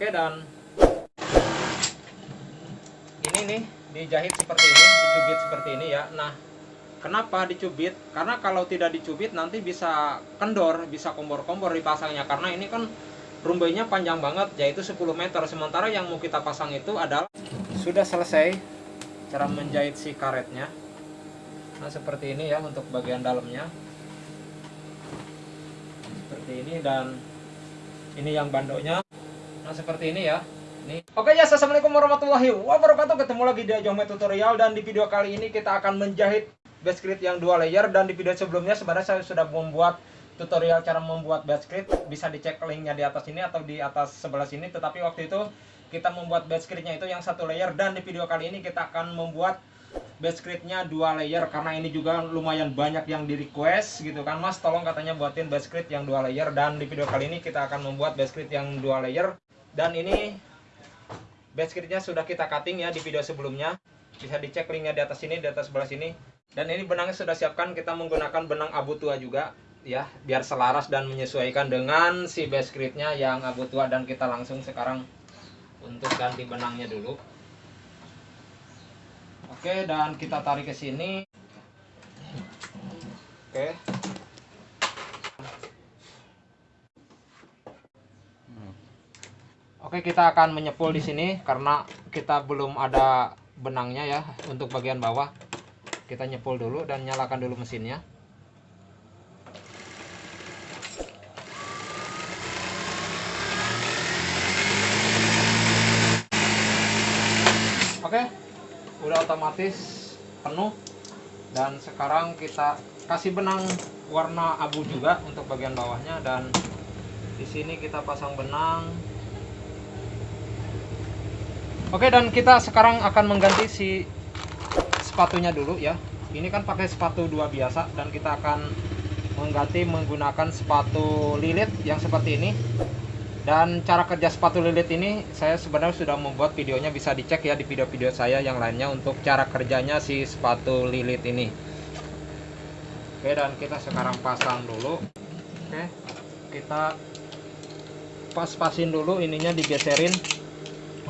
Oke dan ini nih dijahit seperti ini, dicubit seperti ini ya. Nah, kenapa dicubit? Karena kalau tidak dicubit nanti bisa kendor, bisa kombor-kombor dipasangnya karena ini kan rumbainya panjang banget yaitu 10 meter. Sementara yang mau kita pasang itu adalah sudah selesai cara menjahit si karetnya. Nah, seperti ini ya untuk bagian dalamnya. Seperti ini dan ini yang bandonya. Nah, seperti ini ya. Ini. Oke ya, assalamualaikum warahmatullahi wabarakatuh. Ketemu lagi di Ajome Tutorial. Dan di video kali ini kita akan menjahit basket yang dua layer. Dan di video sebelumnya sebenarnya saya sudah membuat tutorial cara membuat basket bisa dicek linknya di atas ini atau di atas sebelah sini. Tetapi waktu itu kita membuat basketnya itu yang satu layer. Dan di video kali ini kita akan membuat basketnya dua layer. Karena ini juga lumayan banyak yang di request gitu kan mas? Tolong katanya buatin basket yang dua layer. Dan di video kali ini kita akan membuat basket yang dua layer dan ini basketnya sudah kita cutting ya di video sebelumnya. Bisa dicek linknya di atas sini di atas sebelah sini. Dan ini benangnya sudah siapkan kita menggunakan benang abu tua juga ya biar selaras dan menyesuaikan dengan si basketnya yang abu tua. Dan kita langsung sekarang untuk ganti benangnya dulu. Oke dan kita tarik ke sini. Oke Oke, kita akan menyepul di sini karena kita belum ada benangnya ya untuk bagian bawah. Kita nyepul dulu dan nyalakan dulu mesinnya. Oke, udah otomatis penuh dan sekarang kita kasih benang warna abu juga untuk bagian bawahnya dan di sini kita pasang benang Oke dan kita sekarang akan mengganti si sepatunya dulu ya. Ini kan pakai sepatu dua biasa dan kita akan mengganti menggunakan sepatu lilit yang seperti ini. Dan cara kerja sepatu lilit ini saya sebenarnya sudah membuat videonya bisa dicek ya di video-video saya yang lainnya untuk cara kerjanya si sepatu lilit ini. Oke dan kita sekarang pasang dulu. Oke. Kita pas-pasin dulu ininya digeserin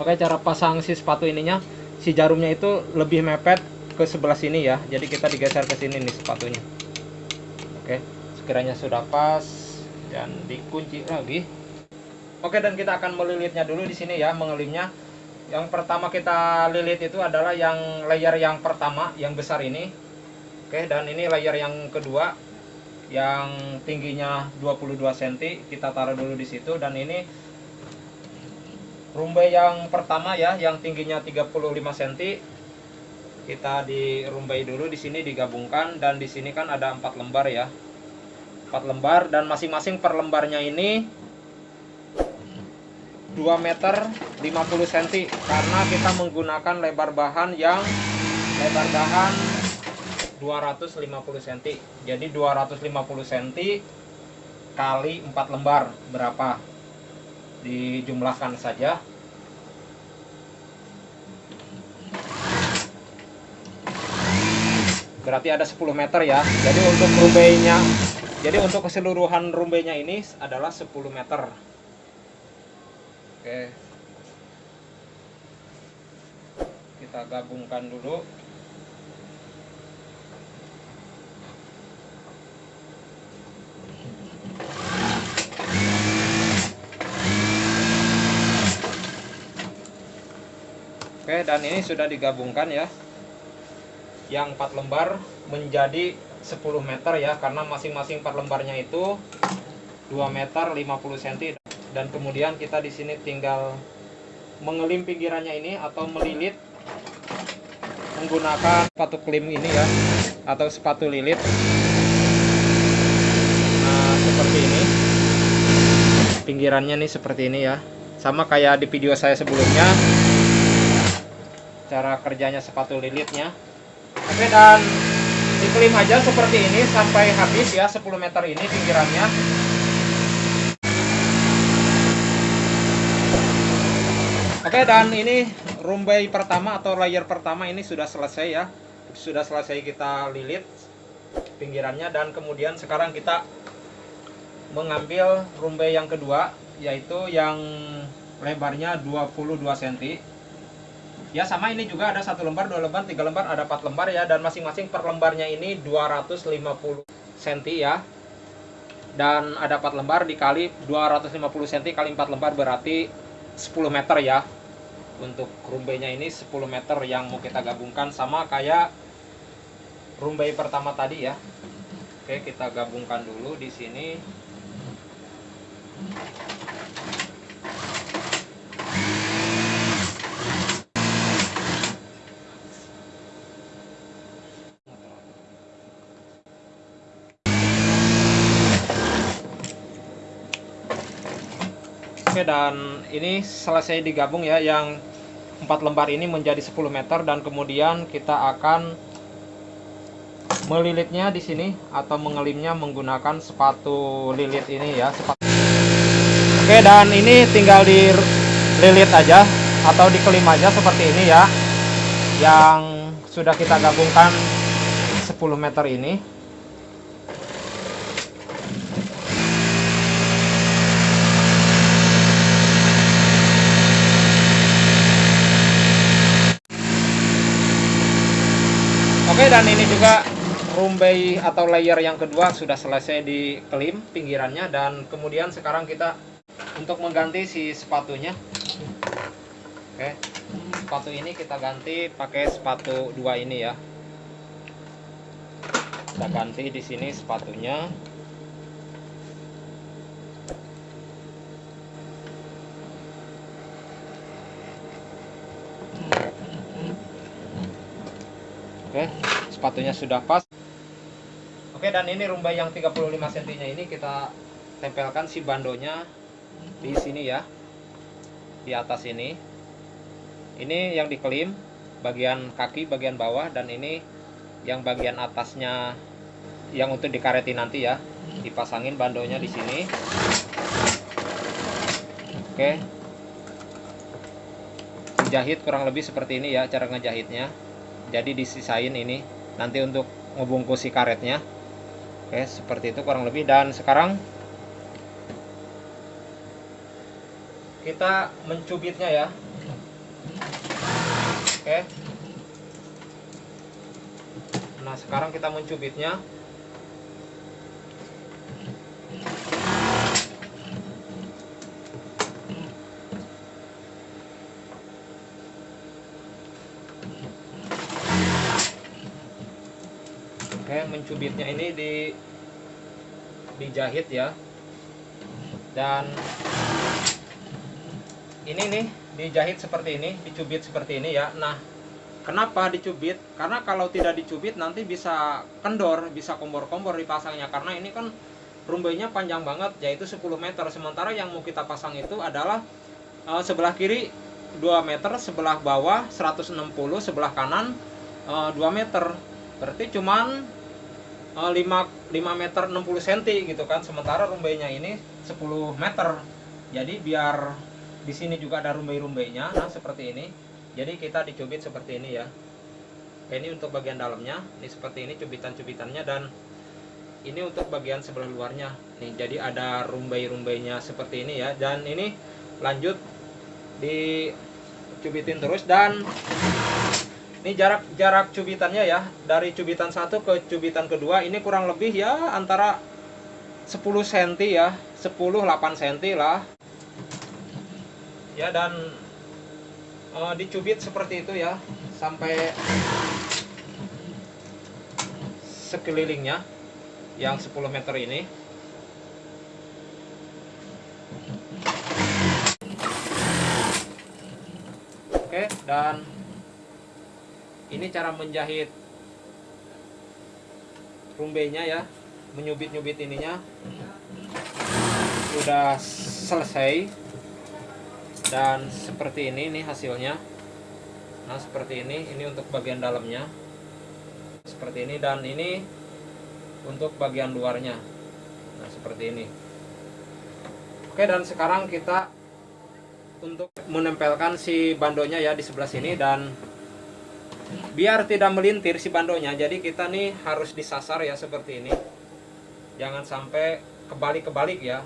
Oke cara pasang si sepatu ininya si jarumnya itu lebih mepet ke sebelah sini ya. Jadi kita digeser ke sini nih sepatunya. Oke sekiranya sudah pas dan dikunci lagi. Oke dan kita akan melilitnya dulu di sini ya mengelimnya. Yang pertama kita lilit itu adalah yang layer yang pertama yang besar ini. Oke dan ini layer yang kedua yang tingginya 22 cm kita taruh dulu di situ dan ini rumbai yang pertama ya yang tingginya 35 cm kita dirumbai dulu di sini digabungkan dan di sini kan ada empat lembar ya. Empat lembar dan masing-masing per lembarnya ini 2 meter 50 cm karena kita menggunakan lebar bahan yang lebar bahan 250 cm jadi 250 cm kali 4 lembar berapa dijumlahkan saja. Berarti ada 10 meter ya. Jadi untuk rumbainya jadi untuk keseluruhan rumbainya ini adalah 10 meter. Oke. Kita gabungkan dulu Oke, dan ini sudah digabungkan ya. Yang 4 lembar menjadi 10 meter ya, karena masing-masing 4 lembarnya itu 2 meter 50 cm dan kemudian kita di sini tinggal mengelim pinggirannya ini atau melilit menggunakan sepatu klim ini ya atau sepatu lilit. Nah seperti ini. Pinggirannya nih seperti ini ya. Sama kayak di video saya sebelumnya cara kerjanya sepatu lilitnya. Oke dan diklaim aja seperti ini sampai habis ya 10 meter ini pinggirannya. Oke dan ini rumbai pertama atau layer pertama ini sudah selesai ya. Sudah selesai kita lilit pinggirannya dan kemudian sekarang kita mengambil rumbai yang kedua yaitu yang lebarnya 22 cm ya sama ini juga ada satu lembar dua lembar tiga lembar ada empat lembar ya. Dan masing-masing per lembarnya ini 250 cm ya. Dan ada empat lembar dikali 250 cm kali empat lembar berarti 10 meter ya. Untuk rumbenya ini 10 meter yang mau kita gabungkan sama kayak rumbai pertama tadi ya. Oke kita gabungkan dulu di sini Oke dan ini selesai digabung ya yang empat lembar ini menjadi 10 meter dan kemudian kita akan melilitnya di sini atau mengelimnya menggunakan sepatu lilit ini ya sepatu. Oke dan ini tinggal dililit aja atau dikelim aja seperti ini ya yang sudah kita gabungkan 10 meter ini dan ini juga rumbai atau layer yang kedua sudah selesai dikelim pinggirannya dan kemudian sekarang kita untuk mengganti si sepatunya. Oke sepatu ini kita ganti pakai sepatu dua ini ya. Kita ganti di sini sepatunya. Oke, sepatunya sudah pas. Oke, dan ini rumbai yang 35 cm nya ini kita tempelkan si bandonya di sini ya. Di atas ini. Ini yang dikelim bagian kaki, bagian bawah dan ini yang bagian atasnya yang untuk dikareti nanti ya. Dipasangin bandonya di sini. Oke. Jahit kurang lebih seperti ini ya cara ngejahitnya jadi disisain ini nanti untuk ngebungkus si karetnya. Oke seperti itu kurang lebih. Dan sekarang kita mencubitnya ya. Oke. Nah sekarang kita mencubitnya Oke, mencubitnya ini di dijahit ya. Dan ini nih dijahit seperti ini, dicubit seperti ini ya. Nah, kenapa dicubit? Karena kalau tidak dicubit nanti bisa kendor, bisa kombor-kombor dipasangnya karena ini kan rumbainya panjang banget yaitu 10 meter. Sementara yang mau kita pasang itu adalah uh, sebelah kiri 2 meter, sebelah bawah 160, sebelah kanan uh, 2 meter. Berarti cuman 5, eh, 5 meter 60 cm gitu kan. Sementara rumbainya ini 10 meter. Jadi biar di sini juga ada rumbai-rumbainya nah seperti ini. Jadi kita dicubit seperti ini ya. Ini untuk bagian dalamnya ini seperti ini cubitan-cubitannya dan ini untuk bagian sebelah luarnya. Nih jadi ada rumbai-rumbainya seperti ini ya. Dan ini lanjut dicubitin terus dan ini jarak jarak cubitannya ya dari cubitan satu ke cubitan kedua ini kurang lebih ya antara 10 cm ya 10 8 cm lah. Ya dan e, dicubit seperti itu ya sampai sekelilingnya yang 10 meter ini. Oke dan ini cara menjahit rumbenya ya menyubit-nyubit ininya. Sudah selesai. Dan seperti ini nih hasilnya. Nah seperti ini ini untuk bagian dalamnya. Seperti ini dan ini untuk bagian luarnya. Nah seperti ini. Oke dan sekarang kita untuk menempelkan si bandonya ya di sebelah sini dan biar tidak melintir si bandonya jadi kita nih harus disasar ya seperti ini. Jangan sampai kebalik-kebalik ya.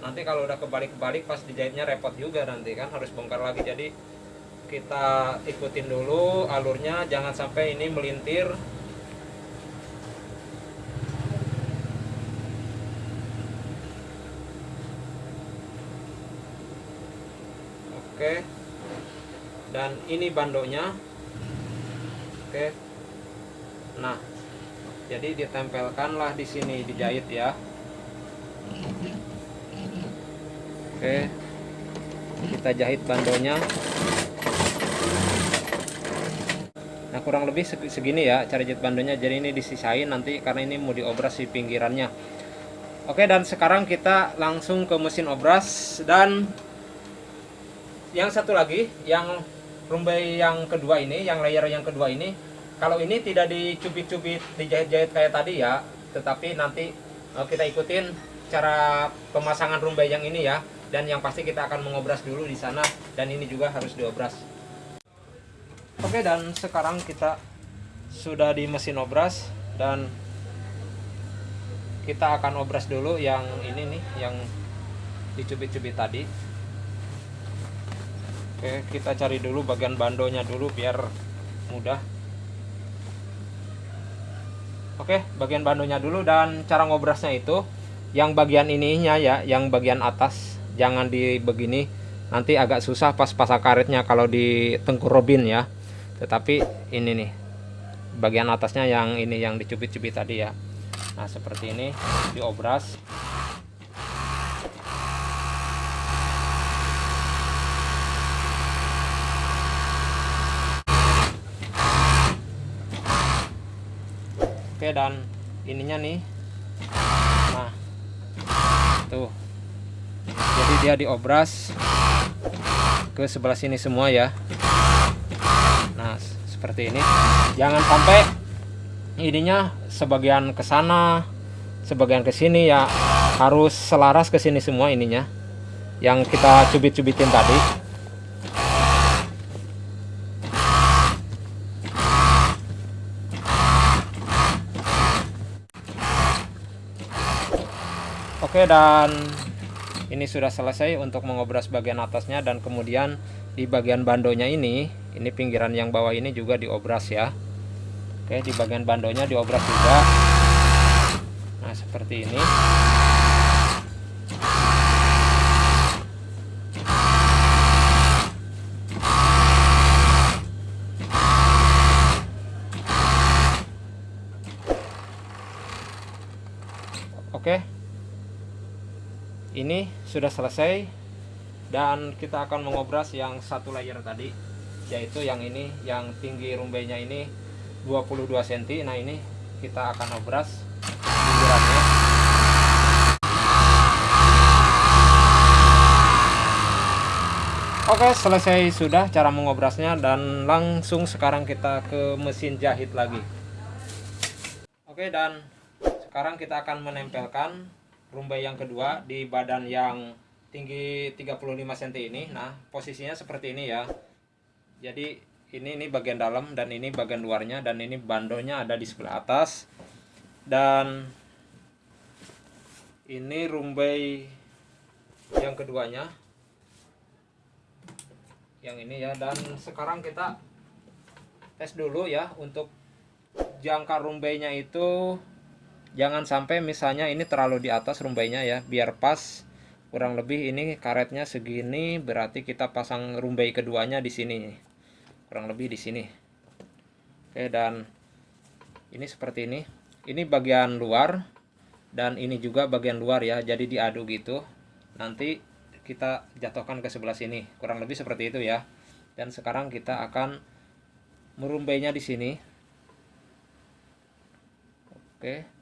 Nanti kalau udah kebalik-kebalik pas dijahitnya repot juga nanti kan harus bongkar lagi. Jadi kita ikutin dulu alurnya jangan sampai ini melintir. Oke. Dan ini bandonya oke. Nah jadi ditempelkanlah di sini dijahit ya. Oke. Kita jahit bandonya nah kurang lebih segini ya cara jahit bandonya jadi ini disisain nanti karena ini mau diobras di pinggirannya. Oke dan sekarang kita langsung ke mesin obras. Dan yang satu lagi yang rumbai yang kedua ini yang layer yang kedua ini kalau ini tidak dicubit-cubit dijahit-jahit kayak tadi ya tetapi nanti eh, kita ikutin cara pemasangan rumbai yang ini ya dan yang pasti kita akan mengobras dulu di sana dan ini juga harus diobras. Oke dan sekarang kita sudah di mesin obras dan kita akan obras dulu yang ini nih yang dicubit-cubit tadi oke kita cari dulu bagian bandonya dulu biar mudah. Oke bagian bandonya dulu dan cara ngobrasnya itu yang bagian ininya ya yang bagian atas. Jangan di begini nanti agak susah pas pasang karetnya kalau di tengkur robin ya. Tetapi ini nih bagian atasnya yang ini yang dicubit-cubit tadi ya. Nah seperti ini diobras oke dan ininya nih. Nah tuh. Jadi dia diobras ke sebelah sini semua ya. Nah seperti ini. Jangan sampai ininya sebagian ke sana sebagian ke sini ya harus selaras ke sini semua ininya yang kita cubit-cubitin tadi Oke dan ini sudah selesai untuk mengobras bagian atasnya dan kemudian di bagian bandonya ini ini pinggiran yang bawah ini juga diobras ya. Oke di bagian bandonya diobras juga. Nah seperti ini oke ini sudah selesai dan kita akan mengobras yang satu layer tadi yaitu yang ini yang tinggi rumbainya ini 22 cm. Nah ini kita akan obras pinggirannya Oke selesai sudah cara mengobrasnya dan langsung sekarang kita ke mesin jahit lagi. Oke dan sekarang kita akan menempelkan rumbai yang kedua di badan yang tinggi 35 cm ini. Nah posisinya seperti ini ya. Jadi ini ini bagian dalam dan ini bagian luarnya dan ini bandonya ada di sebelah atas. Dan ini rumbai yang keduanya. Yang ini ya dan sekarang kita tes dulu ya untuk jangka rumbainya itu jangan sampai misalnya ini terlalu di atas rumbainya ya biar pas kurang lebih ini karetnya segini berarti kita pasang rumbai keduanya di sini. Kurang lebih di sini. Oke dan ini seperti ini. Ini bagian luar dan ini juga bagian luar ya jadi diadu gitu. Nanti kita jatuhkan ke sebelah sini kurang lebih seperti itu ya. Dan sekarang kita akan merumbainya di sini. Oke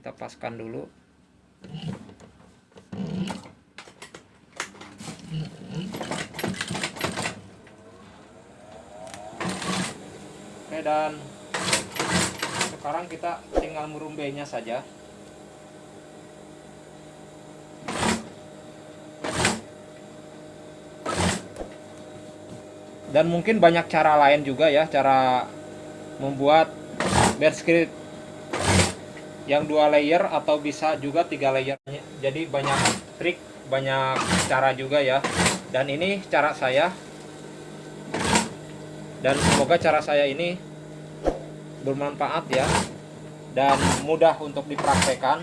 kita paskan dulu. Oke dan sekarang kita tinggal merumbainya saja. Dan mungkin banyak cara lain juga ya cara membuat bear script yang dua layer atau bisa juga tiga layer. Jadi banyak trik banyak cara juga ya. Dan ini cara saya. Dan semoga cara saya ini bermanfaat ya. Dan mudah untuk dipraktekkan.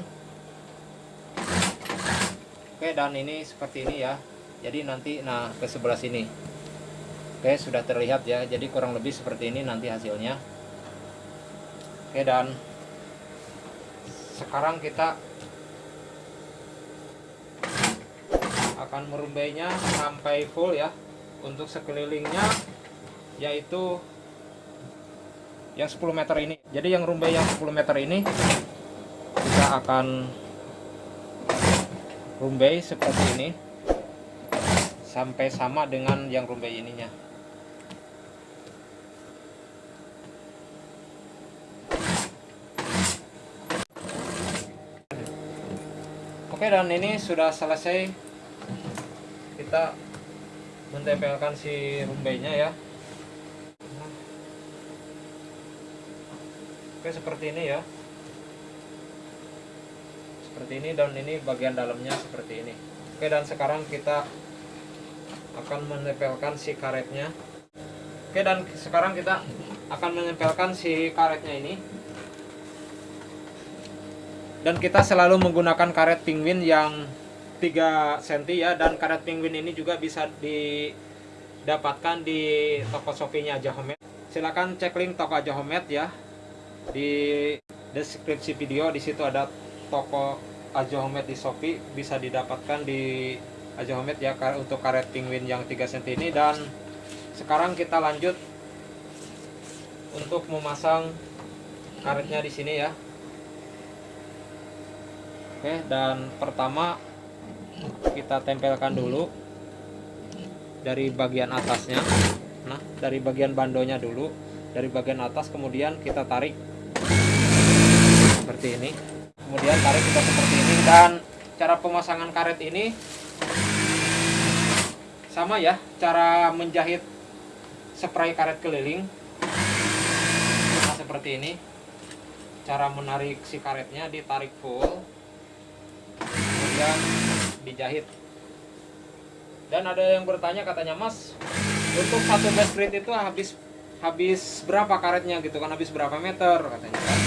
Oke dan ini seperti ini ya. Jadi nanti nah ke sebelah sini. Oke sudah terlihat ya. Jadi kurang lebih seperti ini nanti hasilnya. Oke dan sekarang kita akan merumbainya sampai full ya. Untuk sekelilingnya yaitu yang 10 meter ini. Jadi yang rumbai yang 10 meter ini kita akan rumbai seperti ini sampai sama dengan yang rumbai ininya oke dan ini sudah selesai. Kita mentempelkan si rumbainya ya. Oke seperti ini ya. Seperti ini dan ini bagian dalamnya seperti ini. Oke dan sekarang kita akan menempelkan si karetnya. Oke dan sekarang kita akan menempelkan si karetnya ini dan kita selalu menggunakan karet penguin yang 3 cm ya. Dan karet penguin ini juga bisa didapatkan di toko Shopee-nya Jahomet silahkan cek link toko Jahomet ya. Di deskripsi video di situ ada toko Ajo di Shopee. Bisa didapatkan di Ajo ya untuk karet penguin yang 3 cm ini. Dan sekarang kita lanjut untuk memasang karetnya di sini ya Oke dan pertama kita tempelkan dulu dari bagian atasnya. Nah dari bagian bandonya dulu dari bagian atas kemudian kita tarik seperti ini. Kemudian tarik kita seperti ini dan cara pemasangan karet ini sama ya cara menjahit spray karet keliling. Nah seperti ini. Cara menarik si karetnya ditarik full kemudian dijahit dan ada yang bertanya katanya mas untuk satu basket itu habis habis berapa karetnya gitu kan habis berapa meter katanya kan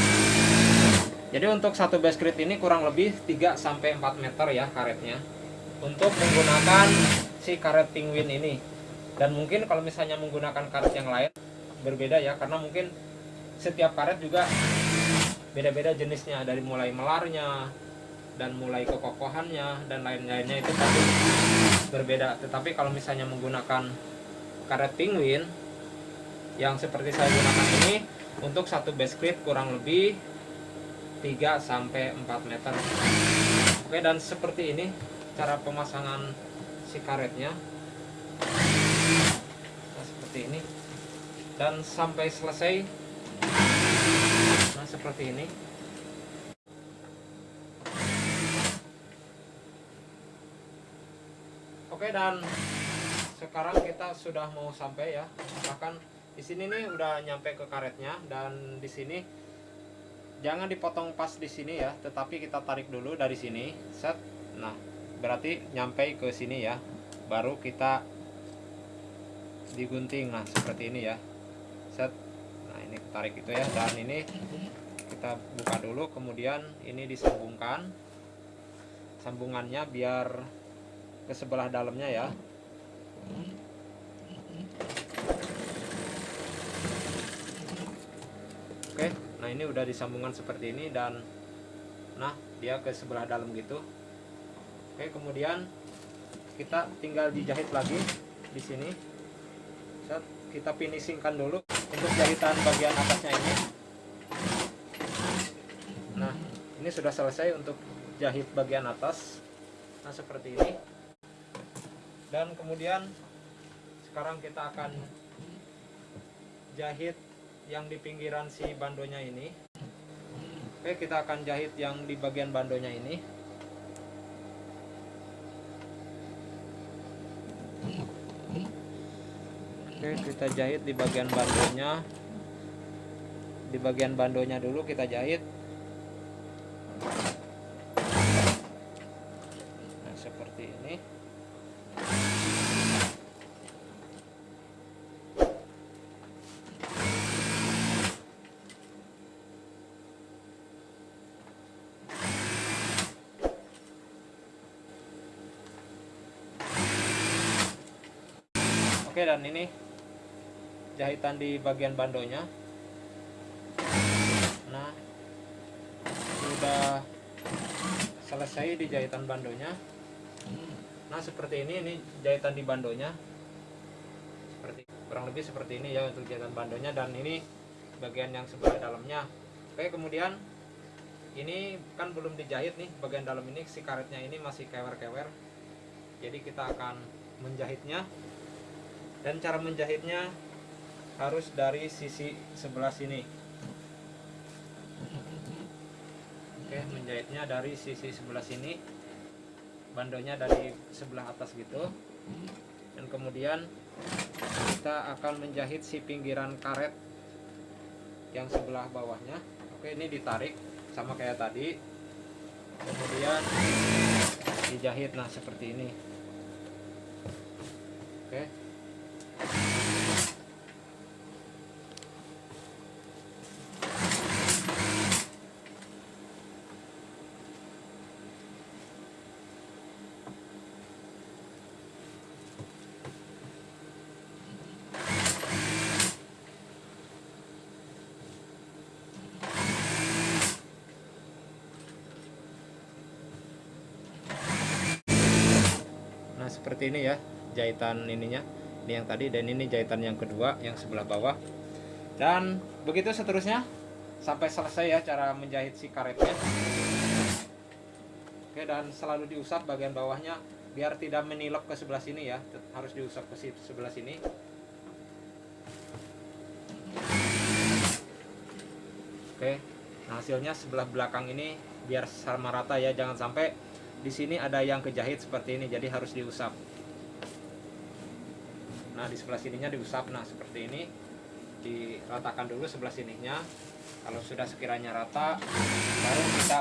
jadi untuk satu basket ini kurang lebih 3 sampai 4 meter ya karetnya. Untuk menggunakan si karet penguin ini. Dan mungkin kalau misalnya menggunakan karet yang lain berbeda ya karena mungkin setiap karet juga beda-beda jenisnya dari mulai melarnya dan mulai kekokohannya dan lain-lainnya itu pasti berbeda. Tetapi kalau misalnya menggunakan karet penguin yang seperti saya gunakan ini untuk satu basket kurang lebih 3 sampai 4 meter. Oke, dan seperti ini cara pemasangan si karetnya. Nah, seperti ini. Dan sampai selesai nah seperti ini. Oke, dan sekarang kita sudah mau sampai ya. Bahkan di sini nih udah nyampe ke karetnya dan di sini jangan dipotong pas di sini ya tetapi kita tarik dulu dari sini. Set. Nah berarti nyampe ke sini ya. Baru kita digunting. Nah seperti ini ya. Set. Nah ini tarik itu ya. Dan ini kita buka dulu kemudian ini disambungkan. Sambungannya biar ke sebelah dalamnya ya. Oke nah ini udah disambungan seperti ini dan nah dia ke sebelah dalam gitu. Oke kemudian kita tinggal dijahit lagi di sini. Kita finishingkan dulu untuk jahitan bagian atasnya ini. Nah ini sudah selesai untuk jahit bagian atas. Nah seperti ini dan kemudian sekarang kita akan jahit yang di pinggiran si bandonya ini. Oke kita akan jahit yang di bagian bandonya ini. Oke kita jahit di bagian bandonya. Di bagian bandonya dulu kita jahit oke dan ini jahitan di bagian bandonya. Nah sudah selesai di jahitan bandonya. Nah seperti ini ini jahitan di bandonya. Seperti kurang lebih seperti ini ya untuk jahitan bandonya. Dan ini bagian yang sebelah dalamnya. Oke kemudian ini kan belum dijahit nih bagian dalam ini si karetnya ini masih kewer-kewer. Jadi kita akan menjahitnya dan cara menjahitnya harus dari sisi sebelah sini. Oke menjahitnya dari sisi sebelah sini. Bandonya dari sebelah atas gitu. Dan kemudian kita akan menjahit si pinggiran karet yang sebelah bawahnya. Oke ini ditarik sama kayak tadi. Kemudian dijahit. Nah seperti ini. Oke seperti ini ya jahitan ininya. Ini yang tadi dan ini jahitan yang kedua yang sebelah bawah. Dan begitu seterusnya sampai selesai ya cara menjahit si karetnya. Oke dan selalu diusap bagian bawahnya biar tidak menilep ke sebelah sini ya. Harus diusap ke sebelah sini. Oke nah hasilnya sebelah belakang ini biar sama rata ya jangan sampai di sini ada yang kejahit seperti ini jadi harus diusap. Nah di sebelah sininya diusap. Nah seperti ini. Diratakan dulu sebelah sininya. Kalau sudah sekiranya rata baru kita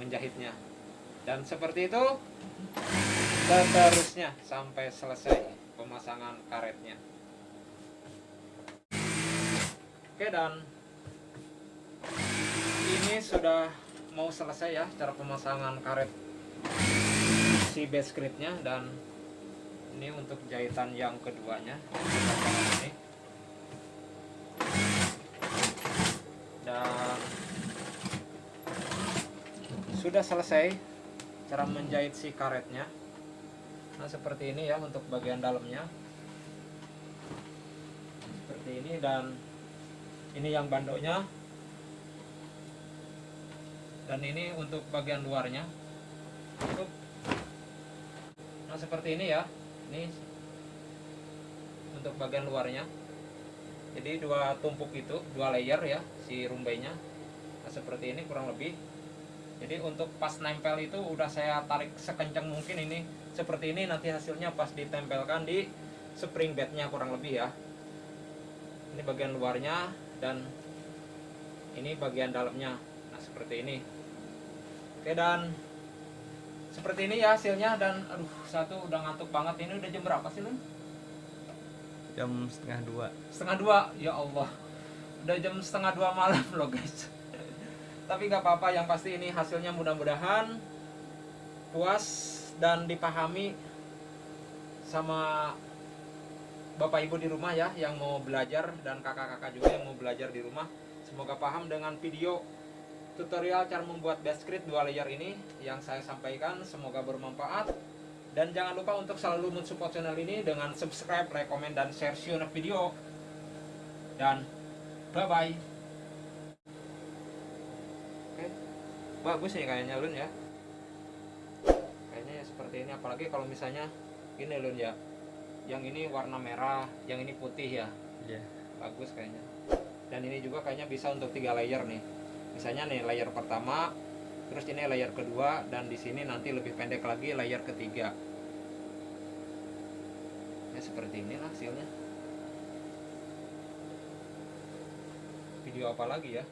menjahitnya. Dan seperti itu seterusnya sampai selesai pemasangan karetnya. Oke dan ini sudah mau selesai ya cara pemasangan karet si base nya dan ini untuk jahitan yang keduanya ini. Dan sudah selesai cara menjahit si karetnya. Nah seperti ini ya untuk bagian dalamnya. Seperti ini dan ini yang bandonya dan ini untuk bagian luarnya. Nah seperti ini ya. Ini untuk bagian luarnya. Jadi dua tumpuk itu dua layer ya si rumbainya. Nah, seperti ini kurang lebih. Jadi untuk pas nempel itu udah saya tarik sekencang mungkin ini. Seperti ini nanti hasilnya pas ditempelkan di spring bednya kurang lebih ya. Ini bagian luarnya dan ini bagian dalamnya. Nah seperti ini. Oke dan seperti ini ya hasilnya dan aduh satu udah ngantuk banget. Ini udah jam berapa sih Lun? jam setengah dua. Setengah dua? Ya Allah. Udah jam setengah dua malam loh guys. Tapi nggak apa-apa yang pasti ini hasilnya mudah-mudahan puas dan dipahami sama bapak ibu di rumah ya yang mau belajar dan kakak-kakak juga yang mau belajar di rumah. Semoga paham dengan video tutorial cara membuat script dua layer ini yang saya sampaikan semoga bermanfaat. Dan jangan lupa untuk selalu mensupport channel ini dengan subscribe, rekomend, dan share share video. Dan bye bye oke. Bagus ya kayaknya Lun ya. Kayaknya ya seperti ini apalagi kalau misalnya ini Lun ya. Yang ini warna merah yang ini putih ya. Iya. Bagus kayaknya. Dan ini juga kayaknya bisa untuk tiga layer nih misalnya nih layer pertama terus ini layer kedua dan di sini nanti lebih pendek lagi layer ketiga. Ya seperti inilah hasilnya. Video apa lagi ya